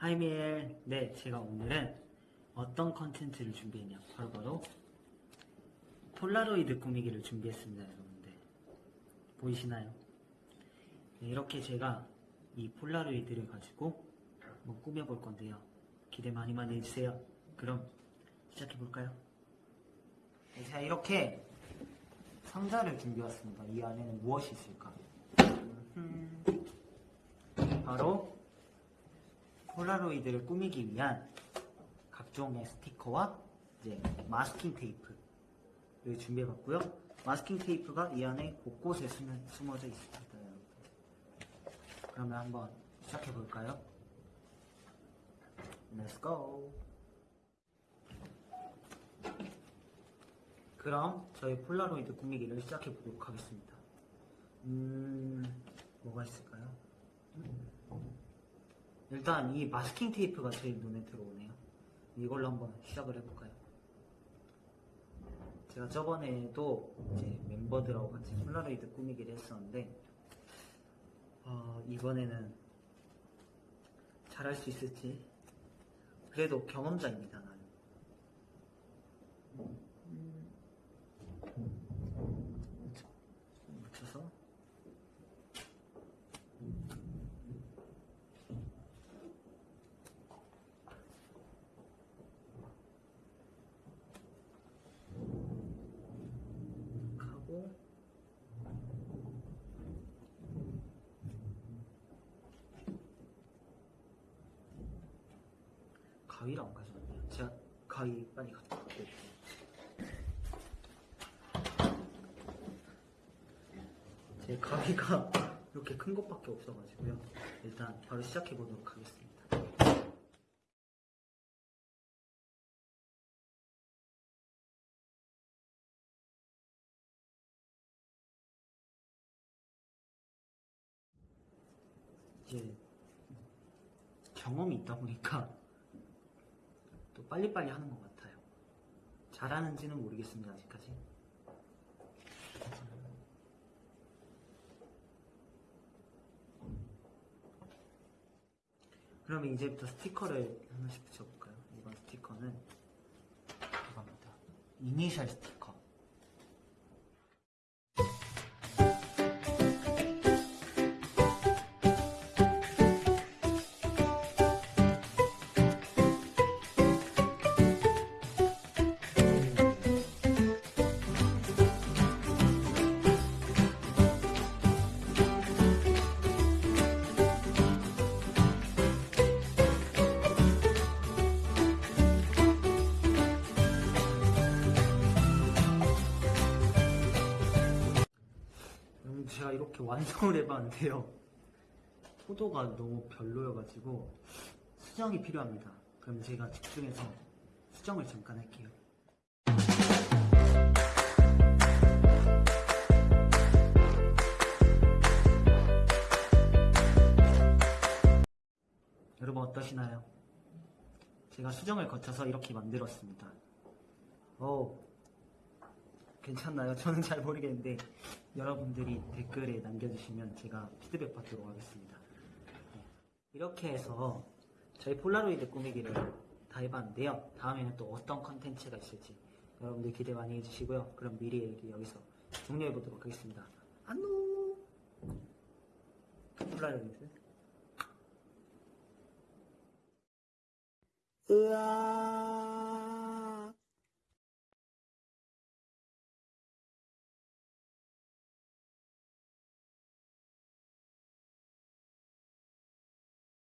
Hi 미엘 네 제가 오늘은 어떤 컨텐츠를 준비했냐? 바로 바로 폴라로이드 꾸미기를 준비했습니다 여러분들. 보이시나요? 네, 이렇게 제가 이 폴라로이드를 가지고 한번 꾸며볼 건데요. 기대 많이 많이 해주세요. 그럼 시작해볼까요? 네, 제가 이렇게 상자를 준비해왔습니다. 이 안에는 무엇이 있을까? 음, 바로 폴라로이드를 꾸미기 위한 각종의 스티커와 이제 마스킹 테이프를 준비해봤고요. 마스킹 테이프가 이 안에 곳곳에 숨, 숨어져 있습니다. 그러면 한번 시작해볼까요? Let's go! 그럼 저희 폴라로이드 꾸미기를 시작해보도록 하겠습니다. 음, 뭐가 있을까요? 일단 이 마스킹 테이프가 제일 눈에 들어오네요. 이걸로 한번 시작을 해볼까요? 제가 저번에도 이제 멤버들하고 같이 폴라로이드 꾸미기를 했었는데 어, 이번에는 잘할 수 있을지 그래도 경험자입니다 나는 음. 묻혀서 하고 가위를 안 가져왔네요. 제가 가위 빨리 갖고 올게요. 제 가위가 이렇게 큰 것밖에 없어가지고요. 일단 바로 시작해 보도록 하겠습니다. 이제 경험이 있다 보니까 또 빨리빨리 하는 것 같아요. 잘하는지는 모르겠습니다, 아직까지. 그러면 이제부터 스티커를 하나씩 붙여볼까요? 이번 스티커는 이겁니다. 이니셜 스티커. 음, 제가 이렇게 완성을 해봤는데요. 포도가 너무 별로여가지고 수정이 필요합니다. 그럼 제가 집중해서 수정을 잠깐 할게요. 여러분 어떠시나요? 제가 수정을 거쳐서 이렇게 만들었습니다. 오, 괜찮나요? 저는 잘 모르겠는데 여러분들이 댓글에 남겨주시면 제가 피드백 받도록 하겠습니다. 네. 이렇게 해서 저희 폴라로이드 꾸미기를 다 해봤는데요. 다음에는 또 어떤 컨텐츠가 있을지 여러분들 기대 많이 해주시고요. 그럼 미리 여기서 종료해보도록 하겠습니다. 안녕! 폴라로이드. 으아!